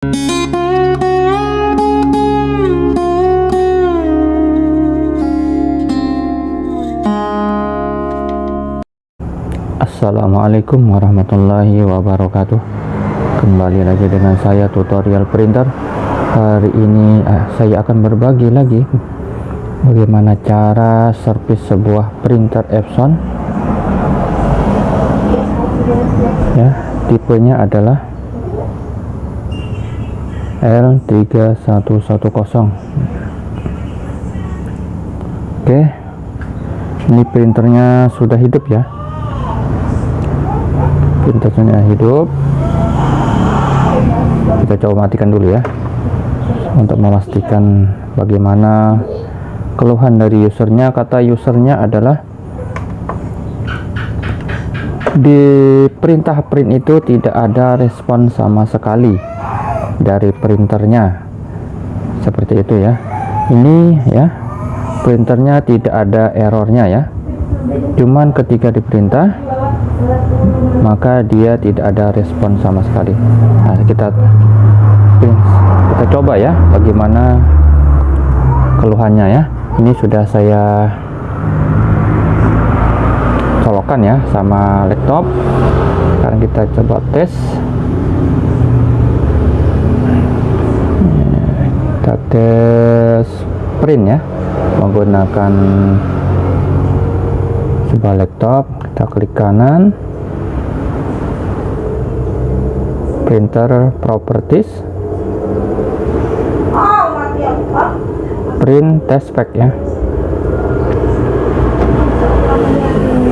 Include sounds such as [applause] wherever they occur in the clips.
Assalamualaikum warahmatullahi wabarakatuh. Kembali lagi dengan saya tutorial printer. Hari ini eh, saya akan berbagi lagi Bagaimana cara servis sebuah printer Epson. Ya, tipenya adalah L3110 Oke. Ini printernya sudah hidup ya? Printernya hidup. Kita coba matikan dulu ya. Untuk memastikan bagaimana keluhan dari usernya. Kata usernya adalah di perintah print itu tidak ada respon sama sekali dari printernya. Seperti itu ya. Ini ya printernya tidak ada errornya ya. Cuman ketika diperintah maka dia tidak ada respon sama sekali. Nah kita kita coba ya bagaimana keluhannya ya. Ini sudah saya colokan ya sama laptop. Sekarang kita coba tes kita tes print ya. Menggunakan sebuah laptop kita klik kanan. Printer properties. Print test pack ya.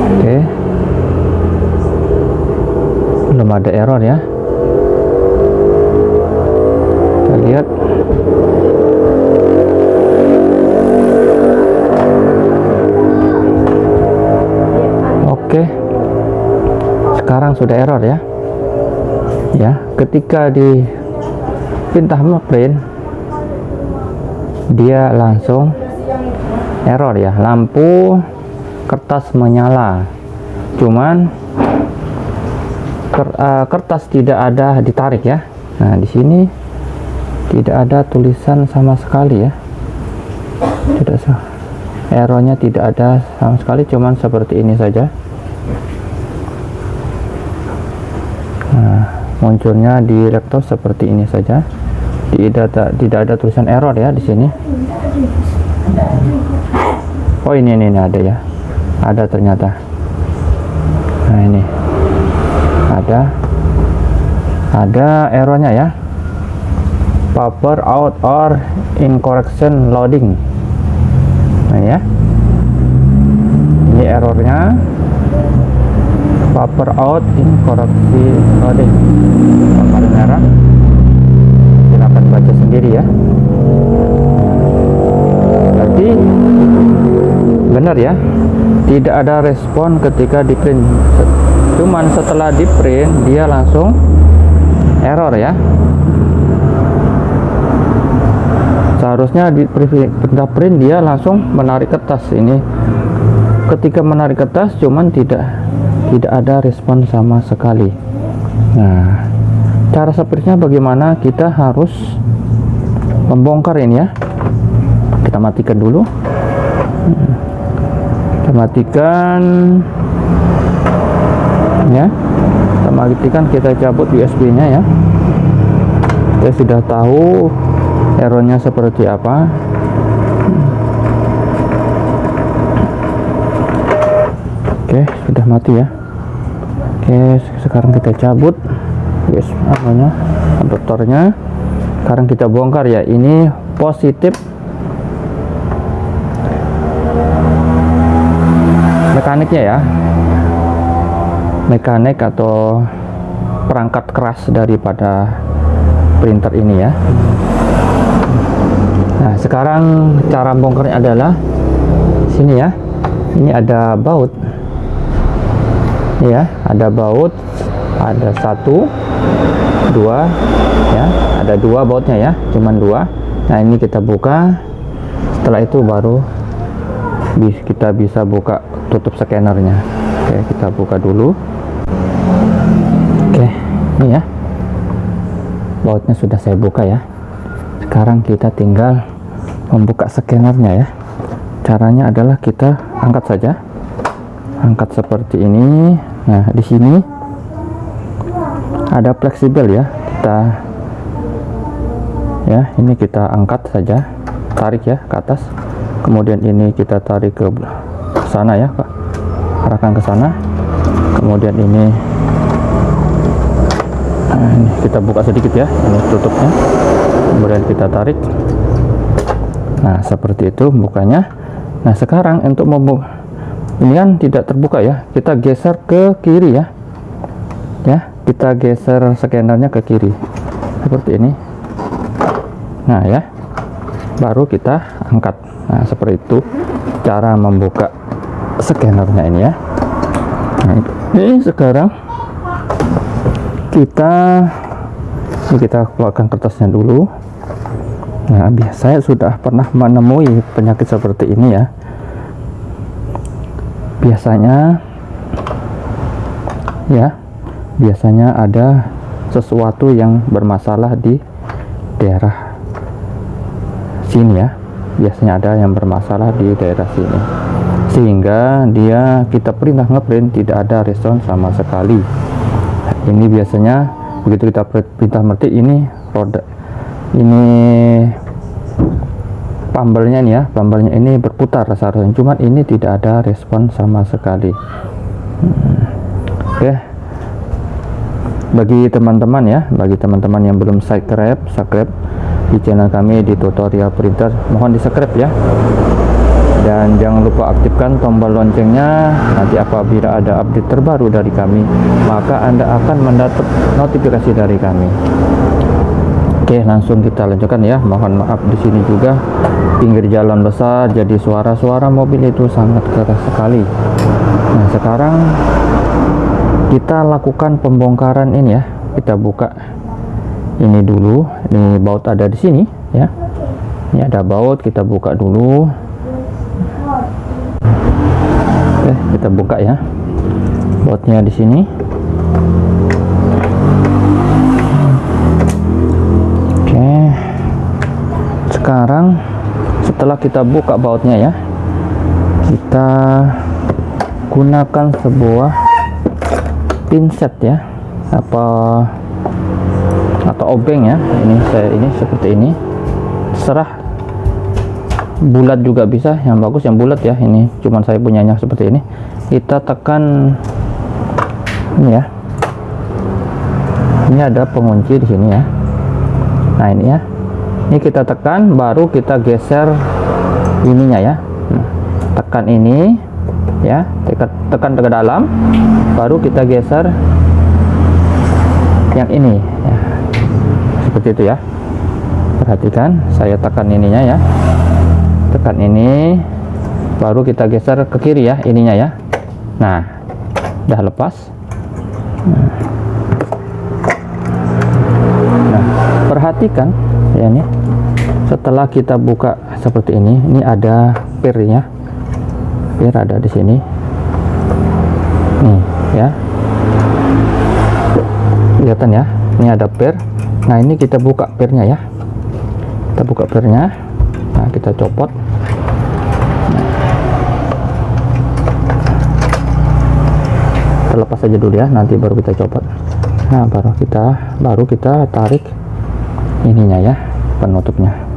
Oke. Belum ada error ya. Kita lihat sekarang sudah error ya. Ya ketika di pindah print dia langsung error ya. Lampu kertas menyala. Cuman uh, kertas tidak ada ditarik ya. Nah di sini tidak ada tulisan sama sekali ya. Tidak errornya tidak ada sama sekali cuman seperti ini saja munculnya di laptop seperti ini saja. Tidak ada tidak ada tulisan error ya di sini. Oh ini ini, ini ada ya. Ada ternyata. Nah ini. Ada. Ada errornya ya. Power out or incorrection loading. Nah ya. Ini errornya paper out in koreksi loading paper merah silahkan baca sendiri ya. Berarti benar ya? Tidak ada respon ketika di print cuman setelah di print dia langsung error ya. Seharusnya di print dia langsung menarik kertas. Ini ketika menarik kertas cuman tidak tidak ada respon sama sekali. Nah cara sepertinya bagaimana kita harus membongkar ini ya. Kita matikan dulu. Kita matikan ya. Kita matikan kita cabut USB nya ya. Kita sudah tahu errornya seperti apa. Oke sudah mati ya Oke sekarang kita cabut. Yes namanya adaptornya. Sekarang kita bongkar ya. Ini positif. Mekaniknya ya. Mekanik atau perangkat keras daripada printer ini ya. Nah sekarang cara bongkarnya adalah sini ya. Ini ada baut ya. Ada baut ada satu dua ya. Ada dua bautnya ya cuman dua. Nah ini kita buka. Setelah itu baru kita bisa buka tutup scannernya. Oke kita buka dulu. Oke ini ya. Bautnya sudah saya buka ya. Sekarang kita tinggal membuka scannernya ya. Caranya adalah kita angkat saja. Angkat seperti ini nah di sini ada fleksibel ya. Kita ya ini kita angkat saja tarik ya ke atas. Kemudian ini kita tarik ke sana ya Pak. Arahkan ke sana. Kemudian ini nah, ini kita buka sedikit ya ini tutupnya. Kemudian kita tarik. Nah seperti itu bukanya. Nah sekarang untuk membuka ini kan tidak terbuka ya. Kita geser ke kiri ya. Ya kita geser scannernya ke kiri. Seperti ini. Nah ya. Baru kita angkat. Nah seperti itu cara membuka scannernya ini ya. Nah, ini sekarang kita ini kita keluarkan kertasnya dulu. Nah saya sudah pernah menemui penyakit seperti ini ya biasanya ya biasanya ada sesuatu yang bermasalah di daerah sini ya. Biasanya ada yang bermasalah di daerah sini. Sehingga dia kita perintah ngeprint tidak ada respon sama sekali. Ini biasanya begitu kita perintah metik ini roda ini pambelnya nih ya pambelnya ini berputar seharusnya. Cuman ini tidak ada respon sama sekali. Hmm. oke. Bagi teman-teman ya bagi teman-teman yang belum subscribe subscribe di channel kami di tutorial printer mohon di subscribe ya. Dan jangan lupa aktifkan tombol loncengnya. Nanti apabila ada update terbaru dari kami maka anda akan mendapat notifikasi dari kami Oke, langsung kita lanjutkan ya. Mohon maaf di sini juga pinggir jalan besar jadi suara-suara mobil itu sangat keras sekali. Nah, sekarang kita lakukan pembongkaran ini ya. Kita buka ini dulu. Ini baut ada di sini ya. Ini ada baut, kita buka dulu. Oke, kita buka ya. Bautnya di sini. Sekarang setelah kita buka bautnya ya kita gunakan sebuah pinset ya apa atau obeng ya ini saya ini seperti ini. Serah bulat juga bisa yang bagus yang bulat ya ini cuman saya punyanya seperti ini. Kita tekan ini ya. Ini ada pengunci di sini ya. Nah ini ya ini kita tekan baru kita geser ininya ya. Nah, tekan ini ya. Tekan tekan ke dalam baru kita geser yang ini ya. seperti itu ya. Perhatikan saya tekan ininya ya. Tekan ini baru kita geser ke kiri ya ininya ya. Nah udah lepas. Nah perhatikan ya nih setelah kita buka seperti ini ini ada pirnya. Pir ada di sini. Nih ya. Kelihatan ya? Ini ada pir. Nah ini kita buka pirnya ya. Kita buka pirnya. Nah kita copot. Kita lepas aja dulu ya nanti baru kita copot. Nah baru kita baru kita tarik ininya ya penutupnya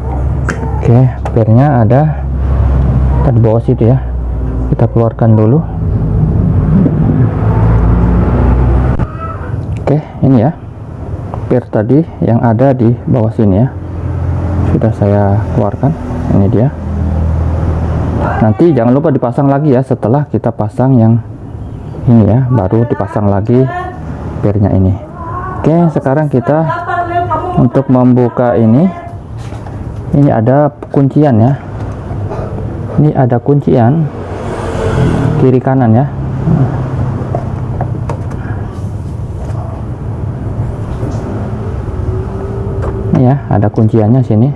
oke pirnya ada. Di bawah situ ya. Kita keluarkan dulu. Oke ini ya. Pir tadi yang ada di bawah sini ya. Sudah saya keluarkan. Ini dia. Nanti jangan lupa dipasang lagi ya setelah kita pasang yang ini ya. Baru dipasang lagi pirnya ini. Oke sekarang kita untuk membuka ini ini ada kuncian ya. Ini ada kuncian. Kiri kanan ya. Ini ya ada kunciannya sini.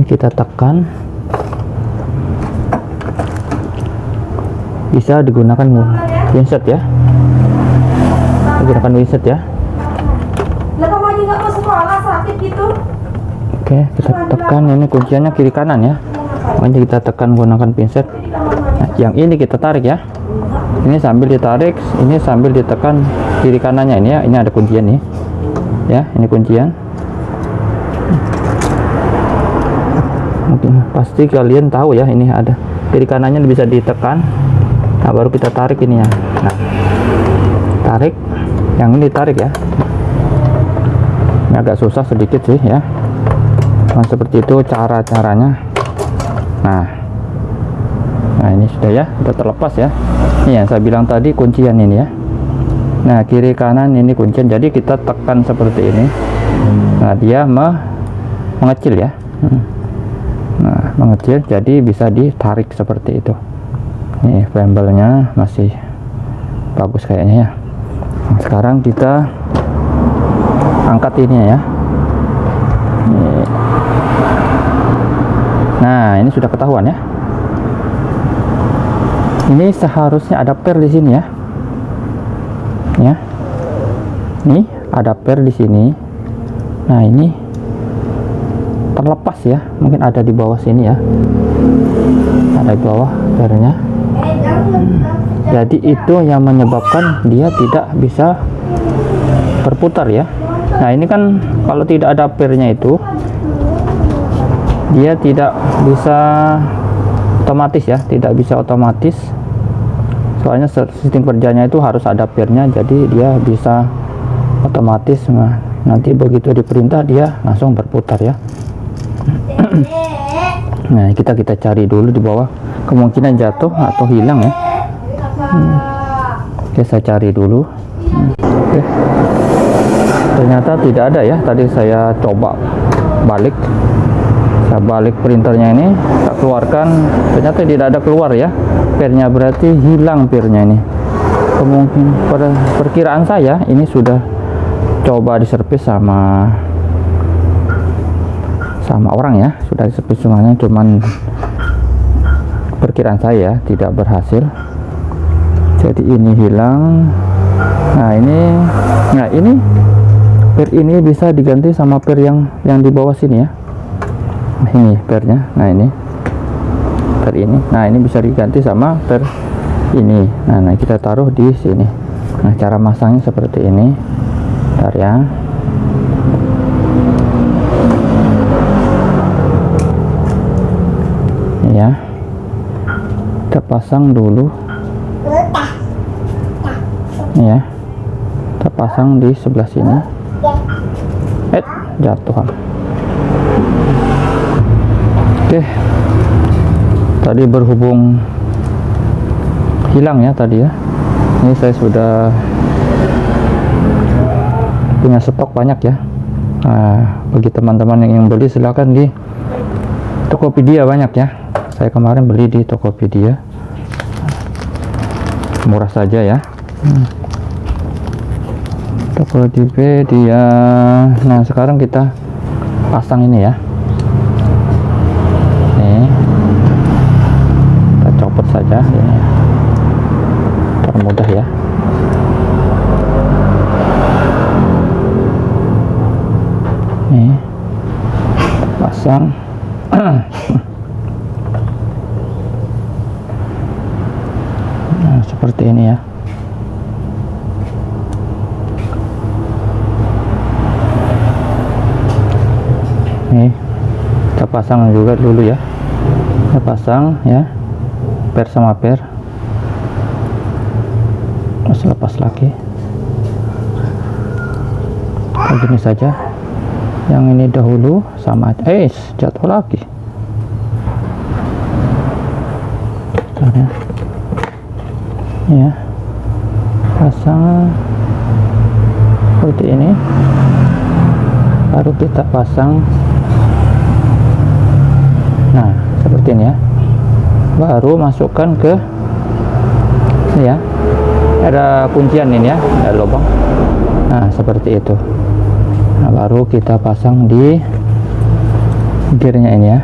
Ini kita tekan. Bisa digunakan Winset ya gunakan winset ya. Lah kamu aja nggak mau sekolah? Sakit gitu? oke kita tekan ini kunciannya kiri kanan ya. Makanya kita tekan gunakan pinset. Nah, yang ini kita tarik ya. Ini sambil ditarik ini sambil ditekan kiri kanannya ini ya. Ini ada kuncian nih. Ya ini kuncian. Mungkin pasti kalian tahu ya ini ada. Kiri kanannya bisa ditekan. Nah baru kita tarik ini ya. Nah tarik yang ini tarik ya. Ini agak susah sedikit sih ya. Nah seperti itu cara-caranya. Nah. Nah ini sudah ya sudah terlepas ya. Ini yang saya bilang tadi kuncian ini ya. Nah kiri kanan ini kuncian. Jadi kita tekan seperti ini. Nah dia me mengecil ya. Nah mengecil. Jadi bisa ditarik seperti itu. Ini frambelnya masih bagus kayaknya ya sekarang kita angkat ini ya. Nah ini sudah ketahuan ya. Ini seharusnya ada per di sini ya. Ya. Ini ada per di sini. Nah ini terlepas ya. Mungkin ada di bawah sini ya. Ada di bawah pernya jadi itu yang menyebabkan dia tidak bisa berputar ya. Nah ini kan kalau tidak ada pernya itu dia tidak bisa otomatis ya. Tidak bisa otomatis. Soalnya sistem kerjanya itu harus ada pernya jadi dia bisa otomatis. Nah, nanti begitu diperintah dia langsung berputar ya. [clears throat] Nah kita kita cari dulu di bawah. Kemungkinan jatuh atau hilang ya oke saya cari dulu. Oke. Ternyata tidak ada ya. Tadi saya coba balik. Saya balik printernya ini saya keluarkan. Ternyata tidak ada keluar ya. Pernya berarti hilang pernya ini. Kemungkinan pada perkiraan saya ini sudah coba diservis sama sama orang ya. Sudah disebut semuanya cuman perkiraan saya tidak berhasil jadi ini hilang. Nah ini nah ini per ini bisa diganti sama per yang yang di bawah sini ya. Ini pernya. Nah ini per ini. Nah ini bisa diganti sama per ini. Nah, nah kita taruh di sini. Nah cara masangnya seperti ini. Bentar ya. Ya. Kita pasang dulu ya. Kita pasang di sebelah sini. Eh jatuh oke. Tadi berhubung hilang ya tadi ya. Ini saya sudah punya stok banyak ya. Nah, bagi teman-teman yang ingin beli silahkan di Tokopedia banyak ya. Saya kemarin beli di Tokopedia. Murah saja ya. Hmm. Tokopedia nah sekarang kita pasang ini ya. Ini kita copot saja ini termudah ya. Ini pasang. [clears throat] Seperti ini ya nih kita pasang juga dulu ya. Kita pasang ya. Per sama per. Terus lepas lagi. Begini saja. Yang ini dahulu sama eh jatuh lagi. Ya. Ya. Pasang. Seperti ini. Baru kita pasang nah seperti ini ya. Baru masukkan ke ini ya. Ada kuncian ini ya ada lubang. Nah seperti itu. Nah baru kita pasang di gearnya ini ya.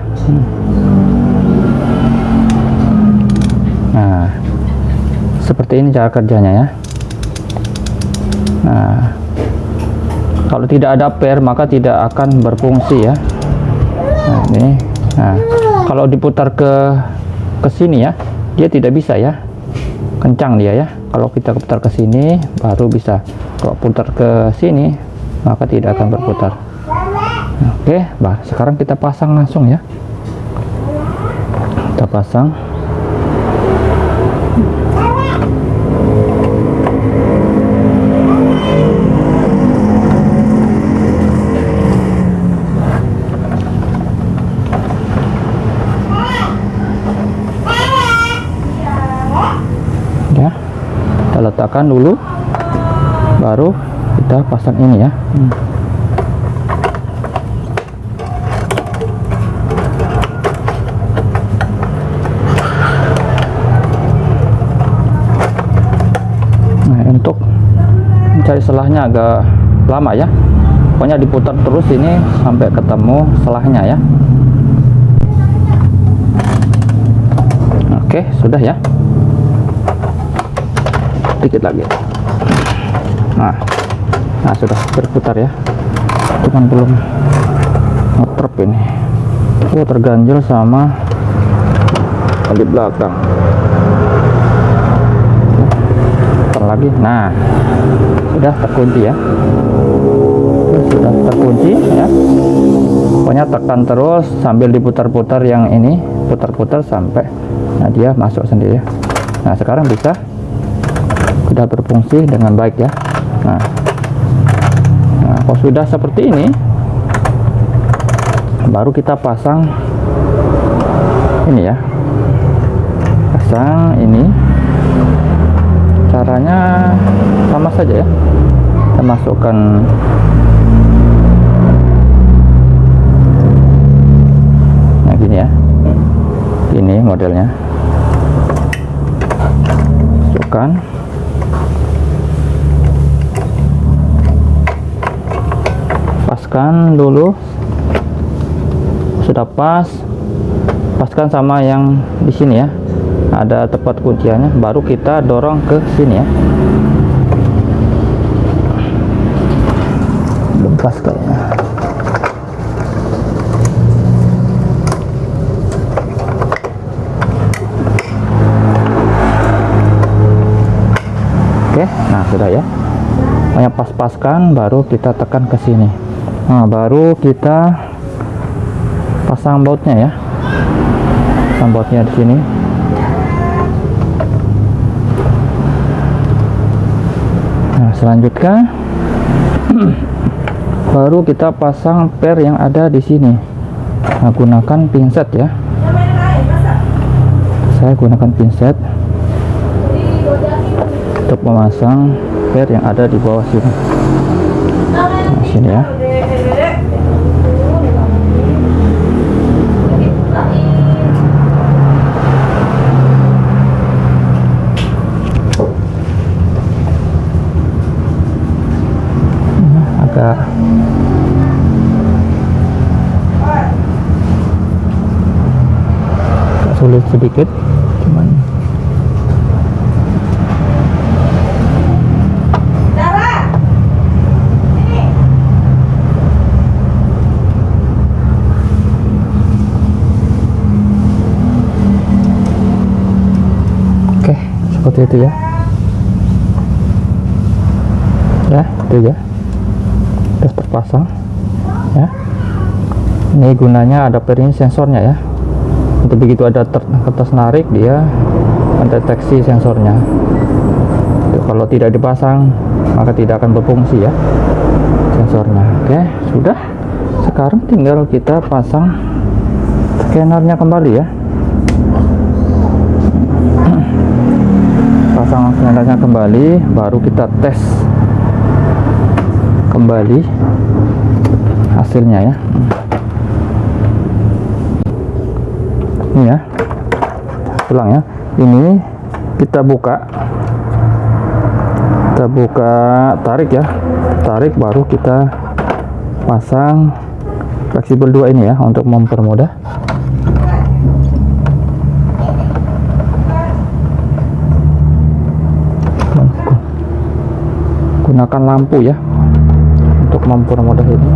Nah seperti ini cara kerjanya ya. Nah kalau tidak ada pair maka tidak akan berfungsi ya. Nah ini. Nah kalau diputar ke ke sini ya dia tidak bisa ya. Kencang dia ya. Kalau kita putar ke sini baru bisa. Kalau putar ke sini maka tidak akan berputar. Oke bah sekarang kita pasang langsung ya. Kita pasang ya letakkan dulu baru kita pasang ini ya. Hmm. nah untuk mencari selahnya agak lama ya. Pokoknya diputar terus ini sampai ketemu selahnya ya. Oke sudah ya dikit lagi. Nah nah sudah berputar ya. Cuman belum ngetrep ini. Oh terganjel sama di belakang. Putar lagi. Nah sudah terkunci ya. Sudah terkunci ya. Pokoknya tekan terus sambil diputar-putar yang ini putar-putar sampai nah dia masuk sendiri. Ya nah sekarang bisa sudah berfungsi dengan baik ya. Nah, nah kalau sudah seperti ini baru kita pasang ini ya. Pasang ini. Caranya sama saja ya. Kita masukkan nah gini ya. Ini modelnya. Masukkan paskan dulu. Sudah pas. Paskan sama yang di sini ya. Ada tempat kunciannya. Baru kita dorong ke sini ya. Belum pas kayaknya. Oke nah sudah ya. Yang pas-paskan baru kita tekan ke sini nah baru kita pasang bautnya ya. Pasang bautnya di sini. Nah selanjutnya [clears throat] baru kita pasang per yang ada di sini. Nah, gunakan pinset ya. Saya gunakan pinset untuk memasang per yang ada di bawah sini. Nah, sini ya sedikit. Cuman. Oke seperti itu ya. Ya itu ya. Sudah terpasang ya. Ini gunanya ada ini sensornya ya untuk begitu ada kertas narik dia mendeteksi sensornya. Kalau tidak dipasang maka tidak akan berfungsi ya sensornya. Oke sudah. Sekarang tinggal kita pasang scannernya kembali ya. [clears throat] Pasang scannernya kembali baru kita tes kembali hasilnya ya ini ya. Tulang ya. Ini kita buka. Kita buka tarik ya. Tarik baru kita pasang fleksibel dua ini ya untuk mempermudah. Gunakan lampu ya untuk mempermudah ini.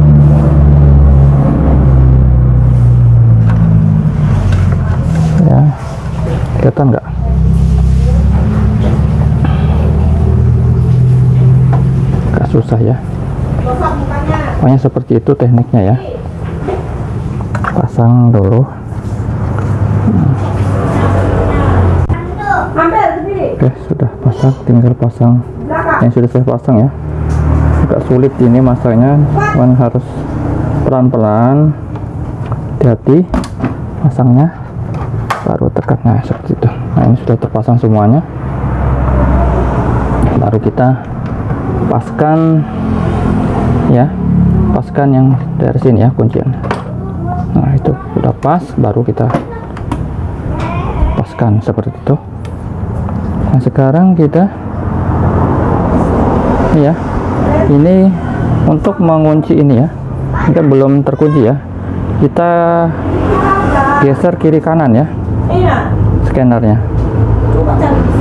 Kelihatan nggak? Agak susah ya. Pokoknya seperti itu tekniknya ya. Pasang dulu. Oke sudah pasang. Tinggal pasang. Yang sudah saya pasang ya. Agak sulit ini masanya. Cuman harus pelan-pelan. Hati-hati pasangnya nah seperti itu. Nah ini sudah terpasang semuanya. Baru kita paskan ya paskan yang dari sini ya kuncian nah itu sudah pas baru kita paskan seperti itu. Nah sekarang kita ya ini untuk mengunci ini ya. Kan belum terkunci ya. Kita geser kiri kanan ya Iya. scannernya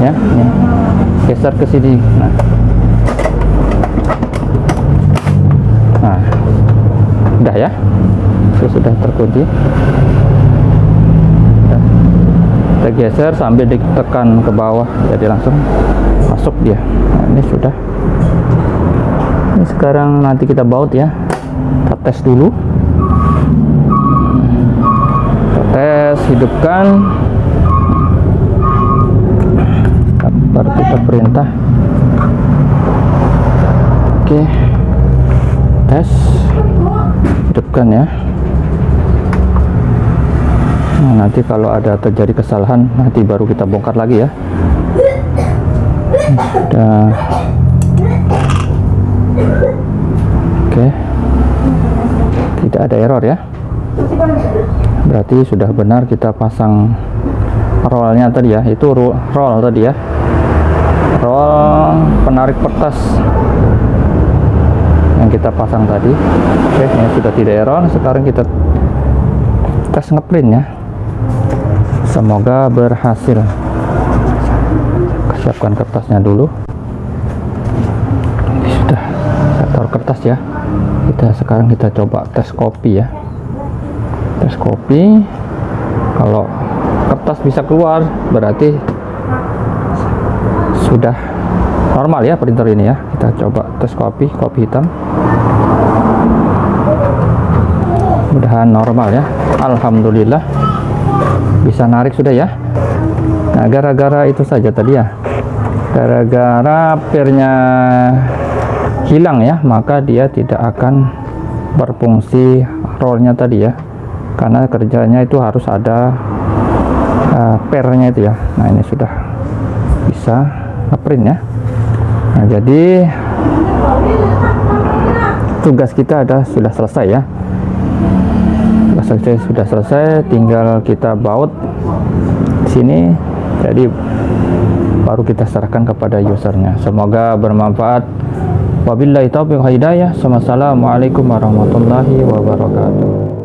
ya ini. Geser ke sini. Nah. Nah. Udah ya? Itu sudah terkunci. Udah. kita geser sambil ditekan ke bawah jadi langsung masuk dia. Nah, ini sudah. Ini sekarang nanti kita baut ya. Kita tes dulu kita tes hidupkan. Baru kita perintah. Oke. Tes. Hidupkan ya. Nah, nanti kalau ada terjadi kesalahan nanti baru kita bongkar lagi ya. Sudah oke. Tidak ada error ya berarti sudah benar kita pasang rollnya tadi ya itu ro- roll tadi ya. Roll penarik kertas yang kita pasang tadi. Oke ini sudah tidak error sekarang kita tes ngeprint ya. Semoga berhasil. Siapkan kertasnya dulu. Sudah taruh kertas ya. Kita sekarang kita coba tes kopi ya tes kopi. Kalau kertas bisa keluar berarti sudah normal ya printer ini ya. Kita coba tes kopi kopi hitam. Mudahan normal ya. Alhamdulillah. Bisa narik sudah ya. Nah gara-gara itu saja tadi ya. Gara-gara pernya hilang ya maka dia tidak akan berfungsi rollnya tadi ya karena kerjanya itu harus ada uh, pernya itu ya. Nah ini sudah bisa ngeprint ya. Nah jadi tugas kita ada sudah selesai ya. Kita sudah selesai tinggal kita baut sini. Jadi baru kita serahkan kepada usernya. Semoga bermanfaat. Wabillahi taufiq hidayah. Wassalamualaikum warahmatullahi wabarakatuh